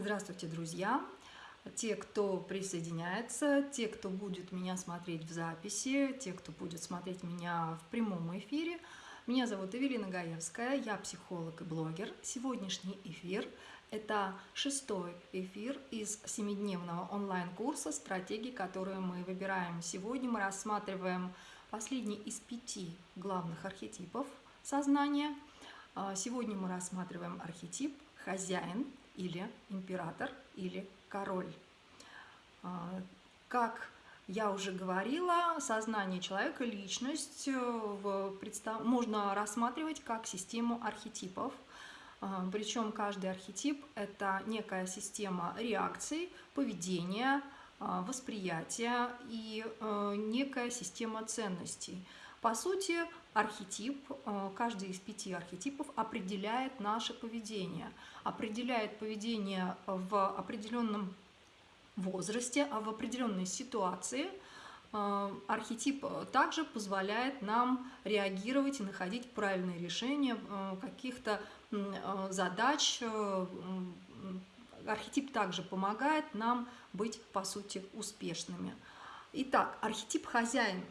Здравствуйте, друзья! Те, кто присоединяется, те, кто будет меня смотреть в записи, те, кто будет смотреть меня в прямом эфире. Меня зовут Эвелина Гаевская, я психолог и блогер. Сегодняшний эфир – это шестой эфир из семидневного онлайн-курса «Стратегии, которые мы выбираем». Сегодня мы рассматриваем последний из пяти главных архетипов сознания. А, сегодня мы рассматриваем архетип «Хозяин», или император, или король. А, как я уже говорила, сознание человека, личность э, можно рассматривать как систему архетипов. А, Причем каждый архетип – это некая система реакций, поведения, а, восприятия и э, некая система ценностей. По сути, архетип, э, каждый из пяти архетипов определяет наше поведение, определяет поведение в определенном возрасте, а в определенной ситуации э, архетип также позволяет нам реагировать и находить правильные решения э, каких-то задач. Архетип также помогает нам быть, по сути, успешными. Итак, архетип хозяин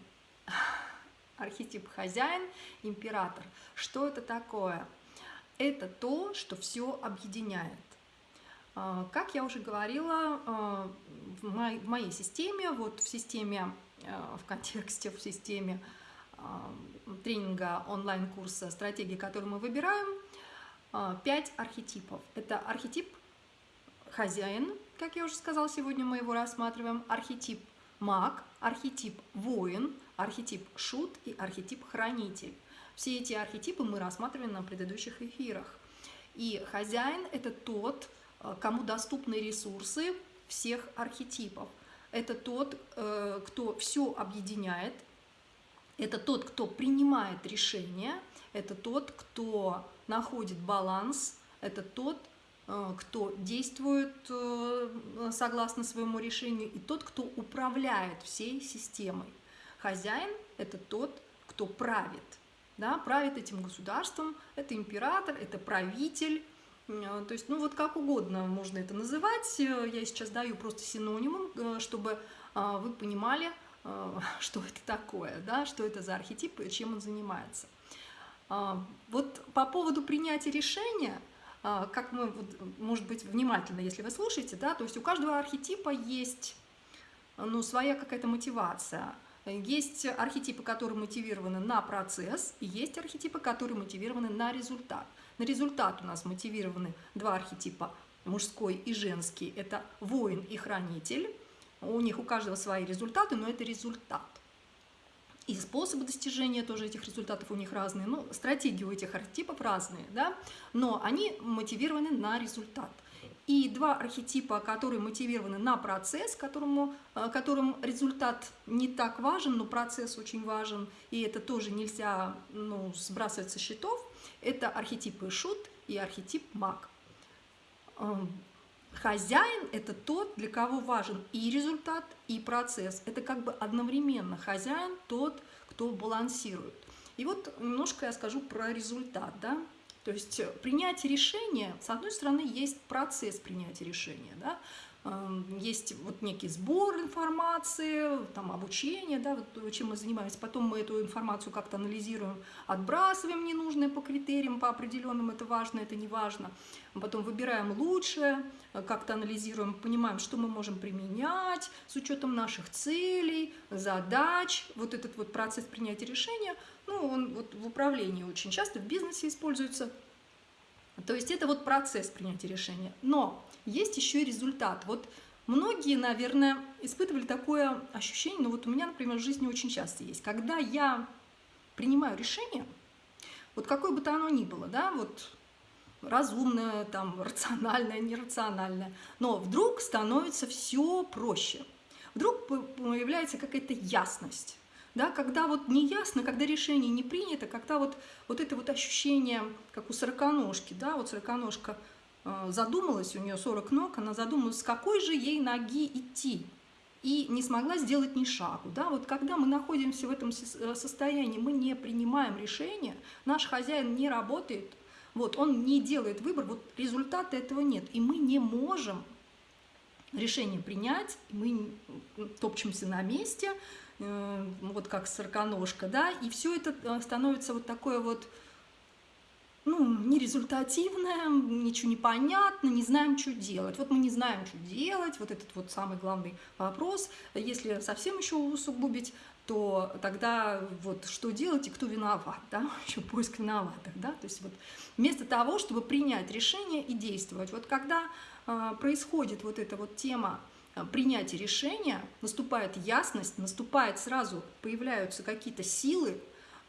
архетип хозяин, император. Что это такое? Это то, что все объединяет. А, как я уже говорила, а, в моей системе, вот в системе, а, в контексте, в системе тренинга онлайн-курса «Стратегии, которые мы выбираем», пять архетипов. Это архетип хозяин, как я уже сказала, сегодня мы его рассматриваем, архетип маг, архетип воин, архетип шут и архетип хранитель. Все эти архетипы мы рассматривали на предыдущих эфирах. И хозяин – это тот, э, кому доступны ресурсы всех архетипов. Это тот, э, кто все объединяет, это тот, кто принимает решения, это тот, кто находит баланс, это тот, Э, кто действует согласно своему решению, и тот, кто управляет всей системой. Хозяин – это тот, кто правит, да, правит этим государством, это император, это правитель, э, то есть, ну вот как угодно можно это называть, я сейчас даю просто синонимом, чтобы вы понимали, что это такое, да, что это за архетип и чем он занимается. Вот по поводу принятия решения – а, как мы, может быть, внимательно, если вы слушаете, да, то есть у каждого архетипа есть ну, своя какая-то мотивация. Есть архетипы, которые мотивированы на процесс, и есть архетипы, которые мотивированы на результат. На результат у нас мотивированы два архетипа, мужской и женский. Это воин и хранитель. У них у каждого свои результаты, но это результат. И способы достижения тоже этих результатов у них разные, ну, стратегии у этих архетипов разные, да, но они мотивированы на результат. И два архетипа, которые мотивированы на процесс, которому, э, которым результат не так важен, но процесс очень важен, и это тоже нельзя ну, сбрасывать со счетов, это архетипы шут и архетип маг. Эм, хозяин – это тот, для кого важен и результат, и процесс. Это как бы одновременно хозяин тот, кто балансирует. И вот немножко я скажу про результат. Да? То есть принятие решения, с одной стороны, есть процесс принятия решения. Да? Эм, есть вот некий сбор информации, там обучение, да, вот чем мы занимаемся. Потом мы эту информацию как-то анализируем, отбрасываем ненужное по критериям, по определенным, это важно, это не важно. Потом выбираем лучшее, э, как-то анализируем, понимаем, что мы можем применять с учетом наших целей, задач. Вот этот вот процесс принятия решения, ну, он вот в управлении очень часто, в бизнесе используется. То есть это вот процесс принятия решения. Но есть еще и результат. Вот многие, наверное, испытывали такое ощущение, ну вот у меня, например, в жизни очень часто есть, когда я принимаю решение, вот какое бы то оно ни было, да, вот разумное, там, рациональное, нерациональное, но вдруг становится все проще. Вдруг появляется какая-то ясность, да, когда вот не ясно, когда решение не принято, когда вот, вот это вот ощущение, как у сороконожки, да, вот сороконожка – Э, задумалась, у нее 40 ног, она задумалась, с какой же ей ноги идти, и не смогла сделать ни шагу. Да? Вот когда мы находимся в этом э, состоянии, мы не принимаем решения, наш хозяин не работает, Вот, он не делает выбор, вот результата этого нет. И мы не можем решение принять, мы топчемся на месте, вот как сороконожка, да, и все это э, становится вот такое вот, ну, нерезультативное, ничего не понятно, не знаем, что делать. Вот мы не знаем, что делать, вот этот вот самый главный вопрос. Если совсем еще усугубить, то тогда вот что делать и кто виноват, да, еще поиск виноватых, да, то есть вот вместо того, чтобы принять решение и действовать, вот когда э, происходит вот эта вот тема э, принятия решения, наступает ясность, наступает сразу, появляются какие-то силы,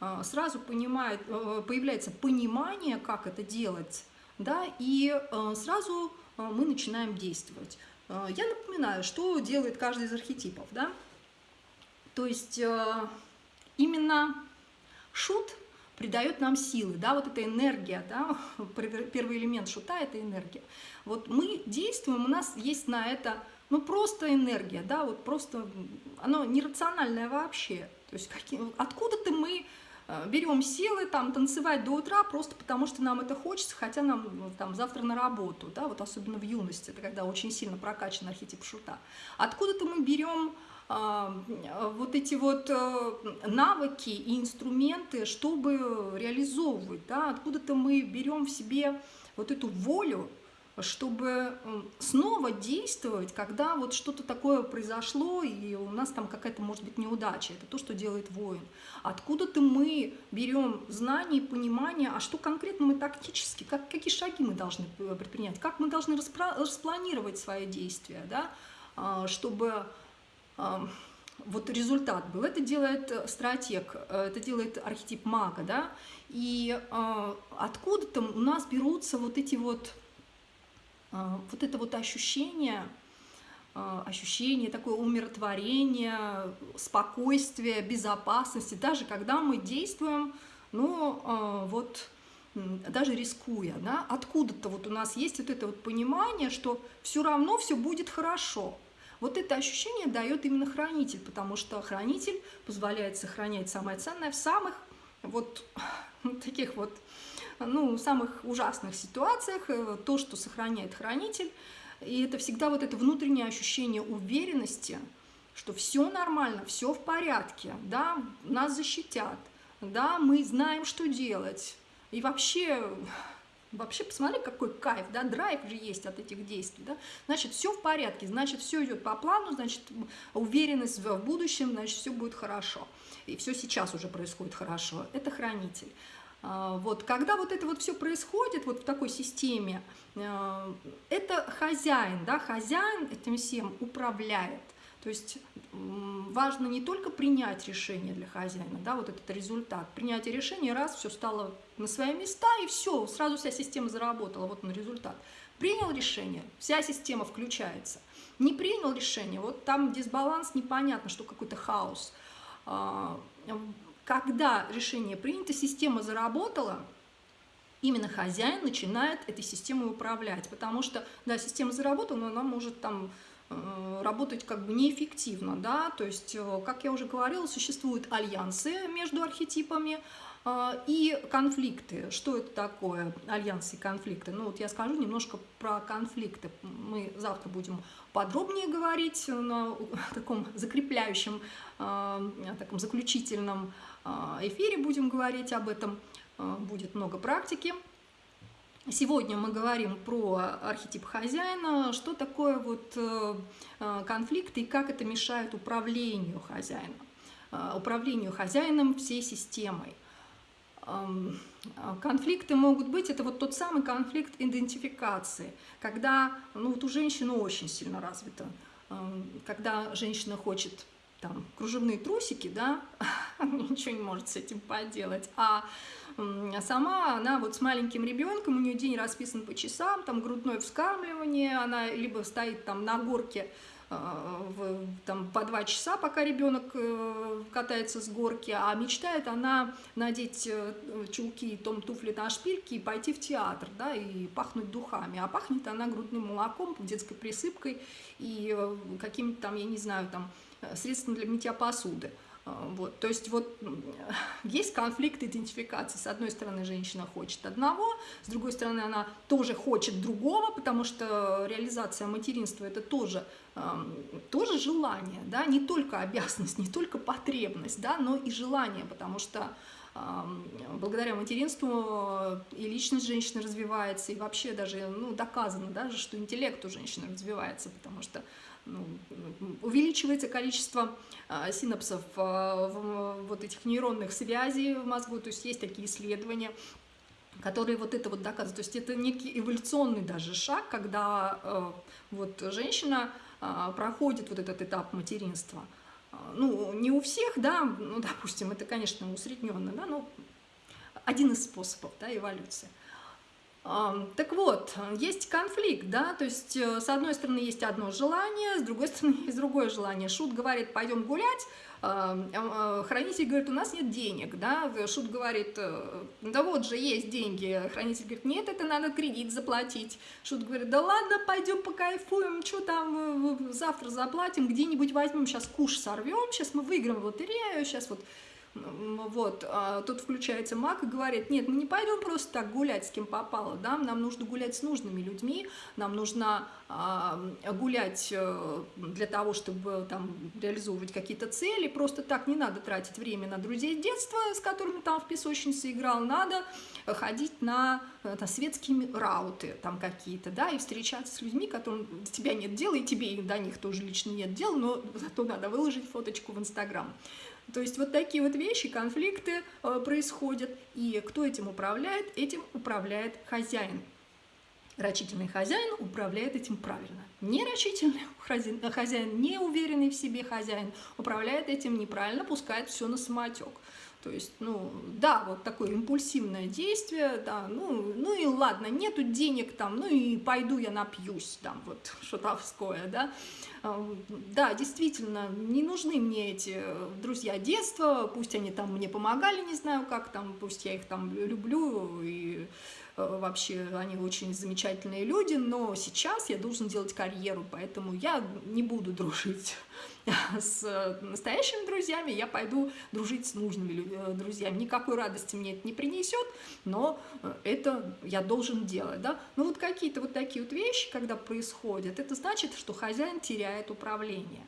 э, сразу понимает, появляется понимание, как это делать, да, и сразу мы начинаем действовать. Я напоминаю, что делает каждый из архетипов, да, то есть именно шут придает нам силы, да, вот эта энергия, да, первый элемент шута – это энергия. Вот мы действуем, у нас есть на это, ну, просто энергия, да, вот просто, оно нерациональное вообще. То есть откуда-то мы э, берем силы там танцевать до утра просто потому, что нам это хочется, хотя нам ну, там завтра на работу, да, вот особенно в юности, это когда очень сильно прокачан архетип шута. Откуда-то мы берем вот эти вот э, навыки и инструменты, чтобы реализовывать, да, откуда-то мы берем в себе вот эту волю, чтобы снова действовать, когда вот что-то такое произошло, и у нас там какая-то, может быть, неудача. Это то, что делает воин. Откуда-то мы берем знания и понимание, а что конкретно мы тактически, как, какие шаги мы должны предпринять, как мы должны распланировать свои действия, да, а, чтобы вот результат был. Это делает э, стратег, э, это делает архетип мага, да, и э, откуда-то у нас берутся вот эти вот, вот это вот ощущение, ощущение такое умиротворение, спокойствие, безопасности, даже когда мы действуем, ну, вот, даже рискуя, да, откуда-то вот у нас есть вот это вот понимание, что все равно все будет хорошо, вот это ощущение дает именно хранитель, потому что хранитель позволяет сохранять самое ценное в самых вот таких вот, ну, самых ужасных ситуациях, э, то, что сохраняет хранитель. И это всегда вот это внутреннее ощущение уверенности, что все нормально, все в порядке, да, нас защитят, да, мы знаем, что делать. И вообще Вообще, посмотри, какой кайф, да, драйв же есть от этих действий, да. Значит, все в порядке, значит, все идет по плану, значит, уверенность в будущем, значит, все будет хорошо. И все сейчас уже происходит хорошо. Это хранитель. А, вот, когда вот это вот все происходит вот в такой системе, а, это хозяин, да, хозяин этим всем управляет. То есть важно не только принять решение для хозяина, да, вот этот результат. Принятие решения, раз, все стало на свои места, и все, сразу вся система заработала, вот он результат. Принял решение, вся система включается. Не принял решение, вот там дисбаланс, непонятно, что какой-то хаос. А, когда решение принято, система заработала, именно хозяин начинает этой системой управлять, потому что, да, система заработала, но она может там работать как бы неэффективно, да, то есть, э, как я уже говорила, существуют альянсы между архетипами э, и конфликты. Что это такое, альянсы и конфликты? Ну вот я скажу немножко про конфликты. Мы завтра будем подробнее говорить на таком закрепляющем, таком заключительном эфире будем говорить об этом. Будет много практики. Сегодня мы говорим про архетип хозяина, что такое вот э, э, конфликты и как это мешает управлению хозяином, э, управлению хозяином всей системой. Эм, конфликты могут быть, это вот тот самый конфликт идентификации, когда ну, вот у женщины очень сильно развито, эм, когда женщина хочет там кружевные трусики, да, ничего не может с этим поделать, а сама она вот с маленьким ребенком, у нее день расписан по часам, там грудное вскармливание, она либо стоит там на горке а, в, там, по два часа, пока ребенок э, катается с горки, а мечтает она надеть э, чулки, том, туфли на шпильки и пойти в театр, да, и пахнуть духами. А пахнет она грудным молоком, детской присыпкой и э, каким-то там, я не знаю, там, средством для мытья посуды. Вот, то есть вот есть конфликт идентификации. С одной стороны, женщина хочет одного, с другой стороны, она тоже хочет другого, потому что реализация материнства – это тоже, тоже желание, да, не только обязанность, не только потребность, да, но и желание, потому что благодаря материнству и личность женщины развивается, и вообще даже ну, доказано даже, что интеллект у женщины развивается, потому что увеличивается количество а, синапсов а, вот этих нейронных связей в мозгу, то есть есть такие исследования, которые вот это вот доказывают. То есть это некий эволюционный даже шаг, когда а, вот женщина проходит вот этот этап материнства. Ну, не у всех, да, ну, допустим, это, конечно, усредненно, да, но один из способов, да, эволюции. Так вот, есть конфликт, да, то есть э, с одной стороны есть одно желание, с другой стороны есть другое желание. Шут говорит, пойдем гулять, э, хранитель говорит, у нас нет денег, да, Шут говорит, э, да вот же есть деньги, хранитель говорит, нет, это надо кредит заплатить. Шут говорит, да ладно, пойдем покайфуем, что там, завтра заплатим, где-нибудь возьмем, сейчас куш сорвем, сейчас мы выиграем в лотерею, сейчас вот вот, а тут включается маг и говорит, нет, мы не пойдем просто так гулять с кем попало, да, нам нужно гулять с нужными людьми, нам нужно а, гулять э, для того, чтобы там реализовывать какие-то цели, просто так не надо тратить время на друзей детства, с которыми там в песочнице играл, надо ходить на, на светские рауты там какие-то, да, и встречаться с людьми, которым до тебя нет дела, и тебе до них тоже лично нет дела, но зато надо выложить фоточку в Инстаграм. То есть вот такие вот вещи, конфликты э, происходят. И кто этим управляет? Этим управляет хозяин. Рачительный хозяин управляет этим правильно. Нерачительный хозяин, хозяин, неуверенный в себе хозяин управляет этим неправильно, пускает все на самотек. То есть, ну, да, вот такое импульсивное действие, да, ну, ну и ладно, нету денег там, ну и пойду я напьюсь, там, вот, шутовское, да. Да, действительно, не нужны мне эти друзья детства, пусть они там мне помогали, не знаю как там, пусть я их там люблю и Э, вообще они очень замечательные люди, но сейчас я должен делать карьеру, поэтому я не буду дружить с настоящими друзьями, я пойду дружить с нужными э, друзьями. Никакой радости мне это не принесет, но э, это я должен делать. Да? Ну вот какие-то вот такие вот вещи, когда происходят, это значит, что хозяин теряет управление.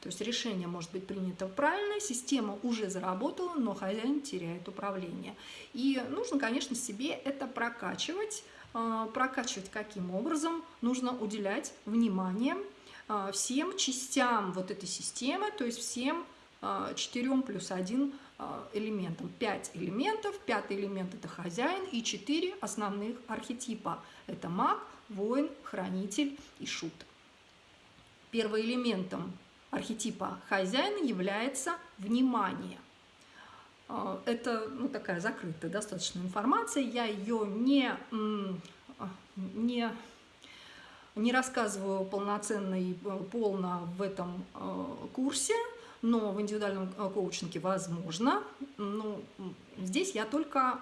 То есть решение может быть принято правильно, система уже заработала, но хозяин теряет управление. И нужно, конечно, себе это прокачивать. А, прокачивать каким образом? Нужно уделять внимание а, всем частям вот этой системы, то есть всем а, четырем плюс один элементам. Пять элементов, пятый элемент это хозяин и четыре основных архетипа. Это маг, воин, хранитель и шут. Первым элементом архетипа хозяина является внимание. А, это ну, такая закрытая достаточно информация, я ее не, не, не рассказываю полноценно и э, полно в этом э, курсе, но в индивидуальном э, коучинге возможно. Ну, здесь я только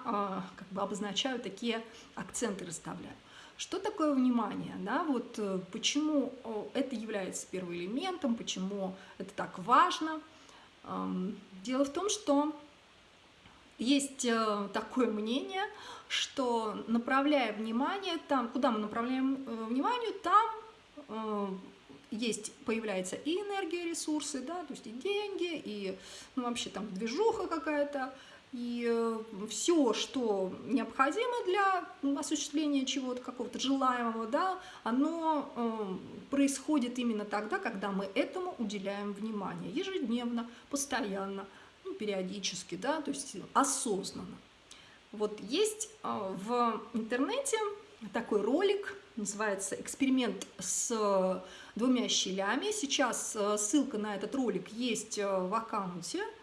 как бы обозначаю такие акценты, расставляю. Что такое внимание? Да? Вот э, почему это является первым элементом, почему это так важно? Дело в том, что есть э, такое мнение, что направляя внимание там, куда мы направляем э, внимание, там есть, появляется и энергия, ресурсы, да, то есть и деньги, и ну, вообще там движуха какая-то, и э, все, что необходимо для осуществления чего-то, какого-то желаемого, да, оно э, происходит именно тогда, когда мы этому уделяем внимание, ежедневно, постоянно, ну, периодически, да, то есть осознанно. Вот есть э, в интернете такой ролик, называется «Эксперимент с двумя щелями». Сейчас ссылка на этот ролик есть в аккаунте, а,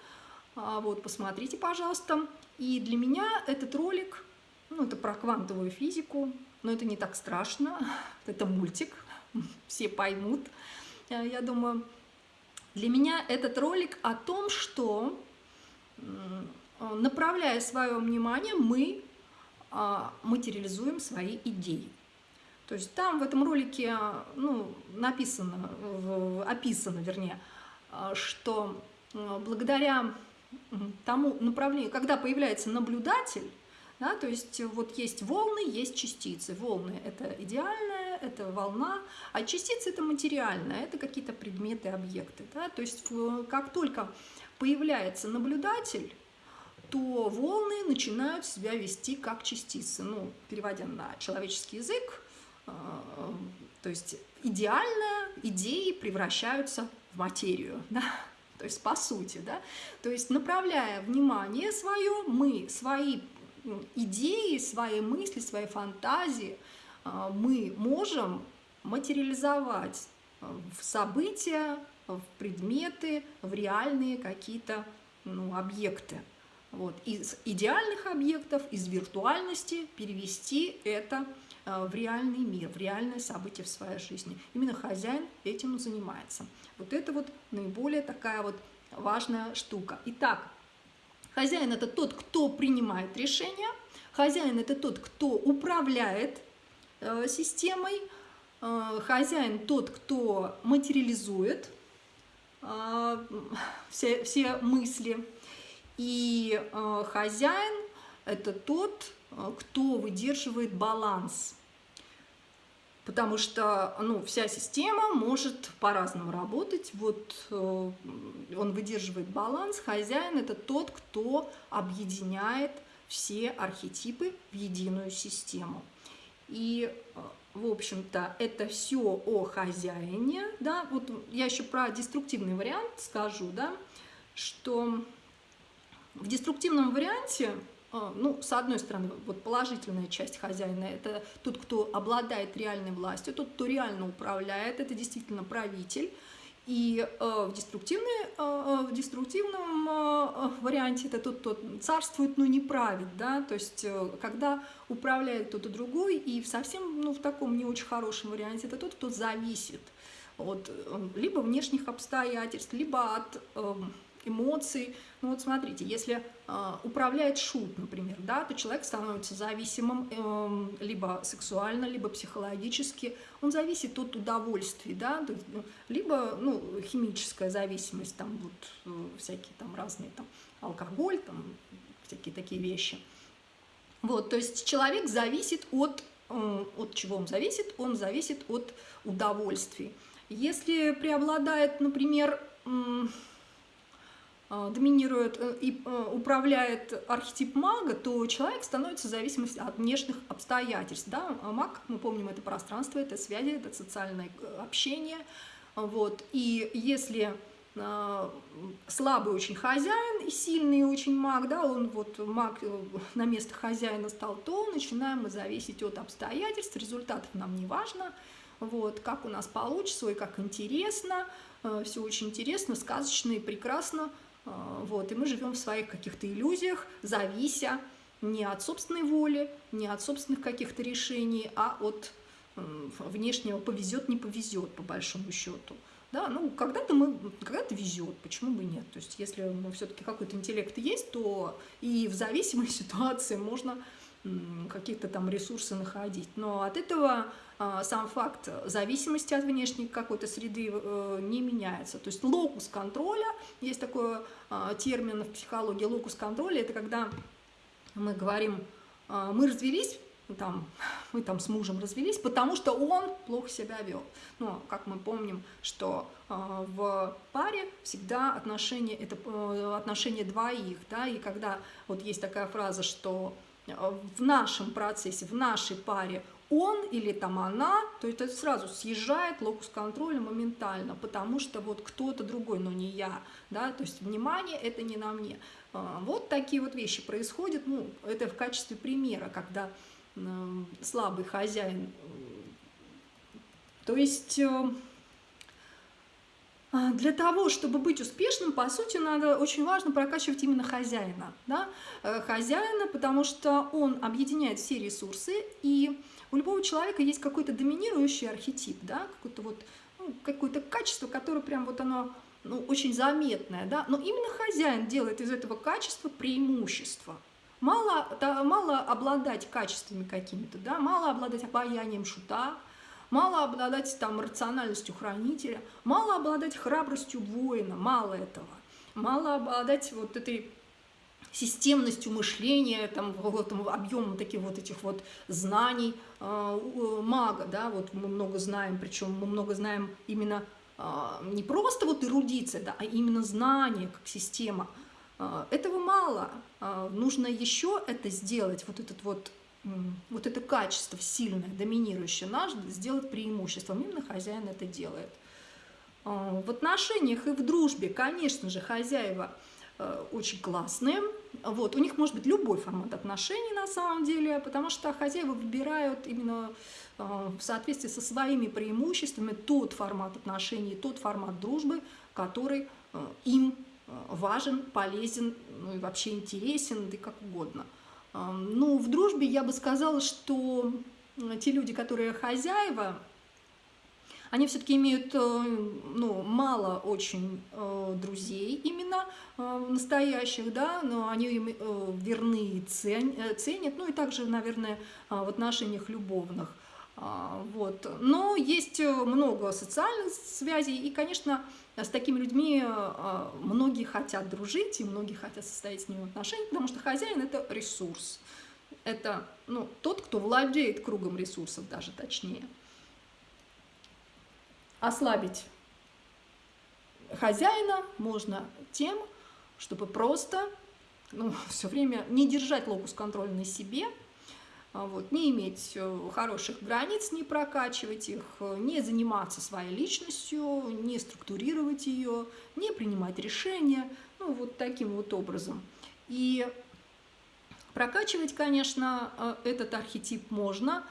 вот, посмотрите, пожалуйста. И для меня этот ролик, ну, это про квантовую физику, но это не так страшно, это мультик, все поймут, э, я думаю. Для меня этот ролик о том, что, направляя свое внимание, мы а, материализуем свои идеи. То есть там в этом ролике ну, написано, описано, вернее, что благодаря тому направлению, когда появляется наблюдатель, да, то есть вот есть волны, есть частицы. Волны – это идеальная, это волна, а частицы – это материальная, это какие-то предметы, объекты. Да, то есть как только появляется наблюдатель, то волны начинают себя вести как частицы. Ну, переводя на человеческий язык, э, то есть идеально идеи превращаются в материю, да? То есть по сути, да, то есть направляя внимание свое, мы свои идеи, свои мысли, свои фантазии э, мы можем материализовать в события, в предметы, в реальные какие-то ну, объекты. Вот. Из идеальных объектов, из виртуальности перевести это э, в реальный мир, в реальное событие в своей жизни. Именно хозяин этим занимается. Вот это вот наиболее такая вот важная штука. Итак, хозяин – это тот, кто принимает решения, хозяин – это тот, кто управляет э, системой, э, хозяин – тот, кто материализует все, все мысли, и э, хозяин – это тот, э, кто выдерживает баланс. Потому что ну, вся система может по-разному работать. Вот э, он выдерживает баланс. Хозяин – это тот, кто объединяет все архетипы в единую систему. И, э, в общем-то, это все о хозяине. Да? Вот я еще про деструктивный вариант скажу, да? что в деструктивном варианте, ну, с одной стороны, вот положительная часть хозяина – это тот, кто обладает реальной властью, тот, кто реально управляет, это действительно правитель. И э, в, деструктивной, э, в деструктивном э, варианте это тот, кто царствует, но не правит, да, то есть э, когда управляет кто-то другой, и в совсем, ну, в таком не очень хорошем варианте, это тот, кто зависит от либо внешних обстоятельств, либо от э, эмоций. Ну вот смотрите, если э, управляет шут, например, да, то человек становится зависимым э, либо сексуально, либо психологически. Он зависит от удовольствий, да, то, ну, либо ну, химическая зависимость, там вот э, всякие там разные там алкоголь, там всякие такие вещи. Вот, то есть человек зависит от, э, от чего он зависит? Он зависит от удовольствий. Если преобладает, например, а, доминирует э, и э, управляет архетип мага, то человек становится в зависимости от внешних обстоятельств. Да? А маг, мы помним, это пространство, это связи, это социальное э, общение. Вот. И если слабый очень хозяин и сильный очень маг, да, он вот маг на место хозяина стал, то начинаем мы зависеть от обстоятельств, результатов нам не важно, вот, как у нас получится, и как интересно, все очень интересно, сказочно и прекрасно, вот, и мы живем в своих каких-то иллюзиях, завися не от собственной воли, не от собственных каких-то решений, а от внешнего повезет, не повезет, по большому счету. Да, ну, когда-то мы, когда-то везет, почему бы нет? То есть, если ну, все-таки какой-то интеллект есть, то и в зависимой ситуации можно какие-то там ресурсы находить. Но от этого а, сам факт зависимости от внешней какой-то среды э, не меняется. То есть локус контроля, есть такой а, термин в психологии, локус контроля, это когда мы говорим, а, мы развелись, там, мы там с мужем развелись, потому что он плохо себя вел. Но, как мы помним, что э, в паре всегда отношения, это э, отношения двоих, да, и когда вот есть такая фраза, что в нашем процессе, в нашей паре он или там она, то это сразу съезжает локус контроля моментально, потому что вот кто-то другой, но не я, да, то есть внимание это не на мне. А, вот такие вот вещи происходят, ну, это в качестве примера, когда слабый хозяин, то есть э, а, для того, чтобы быть успешным, по сути, надо очень важно прокачивать именно хозяина. Да? Э, хозяина, потому что он объединяет все ресурсы, и у любого человека есть какой-то доминирующий архетип, да? какое-то вот, ну, какое-то качество, которое прям вот оно ну, очень заметное. Да? Но именно хозяин делает из этого качества преимущество. Мало, да, мало обладать качествами какими-то, да? мало обладать обаянием шута, мало обладать там рациональностью хранителя, мало обладать храбростью воина, мало этого. мало обладать вот этой системностью мышления, там, вот, объемом таких вот этих вот знаний э, мага, да, вот мы много знаем, причем мы много знаем именно э, не просто вот эрудиция, да, а именно знание как система. Э, этого мало, э, нужно еще это сделать, вот этот вот вот это качество сильное, доминирующее наш, сделать преимуществом. Именно хозяин это делает. В отношениях и в дружбе, конечно же, хозяева – Э, очень классные. Вот, у них может быть любой формат отношений на самом деле, потому что хозяева выбирают именно э, в соответствии со своими преимуществами тот формат отношений, тот формат дружбы, который э, им важен, полезен, ну и вообще интересен, да и как угодно. Ну, в дружбе я бы сказала, что те люди, которые хозяева, они все-таки имеют э, ну, мало очень э, друзей именно э, настоящих, да, но они им верны и ценят, ну и также, наверное, в отношениях любовных. А, вот. Но есть много социальных связей, и, конечно, с такими людьми многие хотят дружить, и многие хотят состоять с ними в отношениях, потому что хозяин – это ресурс. Это ну, тот, кто владеет кругом ресурсов даже точнее ослабить хозяина можно тем, чтобы просто ну, все время не держать локус контроля на себе, а вот, не иметь э, хороших границ, не прокачивать их, не заниматься своей личностью, не структурировать ее, не принимать решения, ну, вот таким вот образом. И прокачивать, конечно, э, этот архетип можно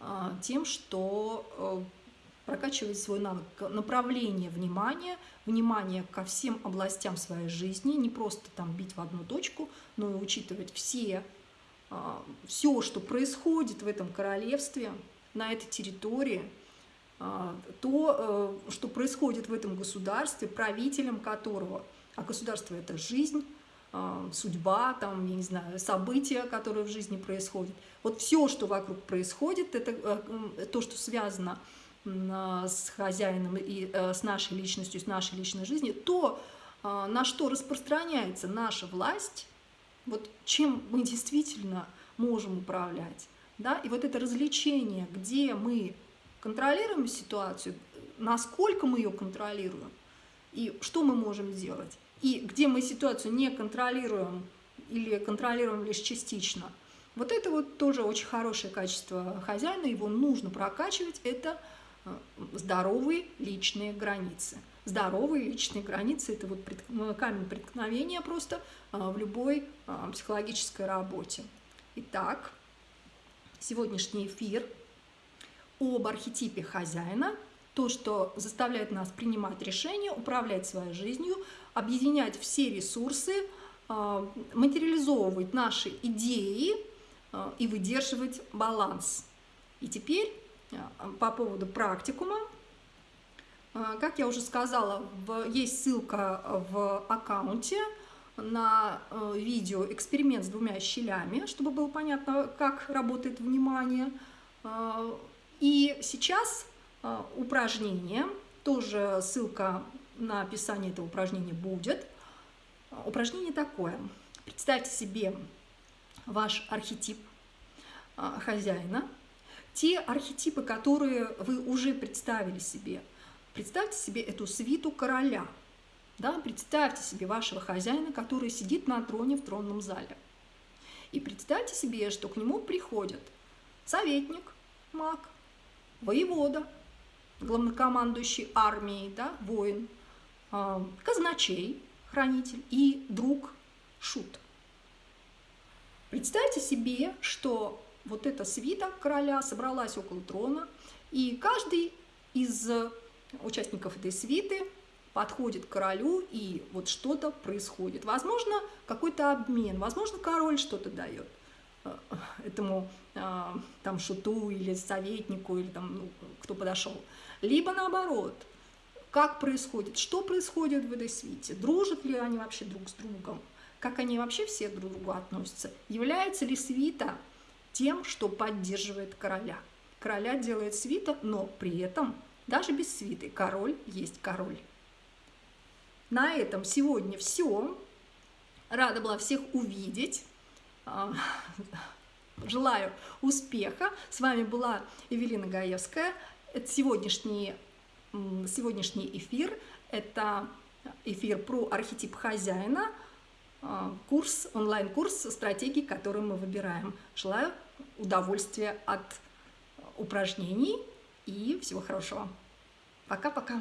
э, тем, что прокачивать свой навык направления внимания, внимание ко всем областям своей жизни, не просто там бить в одну точку, но и учитывать все, а, все, что происходит в этом королевстве, на этой территории, а, то, э, что происходит в этом государстве, правителем которого, а государство – это жизнь, а, судьба, там, я не знаю, события, которые в жизни происходят. Вот все, что вокруг происходит, это э, то, что связано с с хозяином и э, с нашей личностью, с нашей личной жизнью, то, а, на что распространяется наша власть, вот чем мы действительно можем управлять. Да? И вот это развлечение, где мы контролируем ситуацию, насколько мы ее контролируем, и что мы можем сделать. И где мы ситуацию не контролируем или контролируем лишь частично. Вот это вот тоже очень хорошее качество хозяина, его нужно прокачивать, это – здоровые личные границы. Здоровые личные границы – это вот ну, камень преткновения просто а, в любой а, психологической работе. Итак, сегодняшний эфир об архетипе хозяина, то, что заставляет нас принимать решения, управлять своей жизнью, объединять все ресурсы, материализовывать наши идеи и выдерживать баланс. И теперь Э, по поводу практикума. Э, как я уже сказала, есть ссылка в аккаунте на э, видео эксперимент с двумя щелями, чтобы было понятно, как работает внимание. И сейчас упражнение, тоже ссылка на описание этого упражнения будет. Упражнение такое. Представьте себе ваш архетип хозяина, те архетипы, которые вы уже представили себе. Представьте себе эту свиту короля. Да? Представьте себе вашего хозяина, который сидит на троне в тронном зале. И представьте себе, что к нему приходят советник, маг, воевода, главнокомандующий армией, да, воин, а, казначей, хранитель и друг, шут. Представьте себе, что вот эта свита короля собралась около трона, и каждый из участников этой свиты подходит к королю, и вот что-то происходит. Возможно, какой-то обмен, возможно, король что-то дает э, этому э, там шуту или советнику, или там, ну, кто подошел. Либо наоборот, как происходит, что происходит в этой свите, дружат ли они вообще друг с другом, как они вообще все друг к другу относятся, является ли свита тем, что поддерживает короля. Короля делает свита, но при этом даже без свиты король есть король. На этом сегодня все. Рада была всех увидеть. А, желаю успеха. С вами была Евелина Гаевская. Это сегодняшний, сегодняшний эфир. Это эфир про архетип хозяина, а, курс, онлайн-курс стратегий, который мы выбираем. Желаю удовольствия от упражнений и всего хорошего. Пока-пока.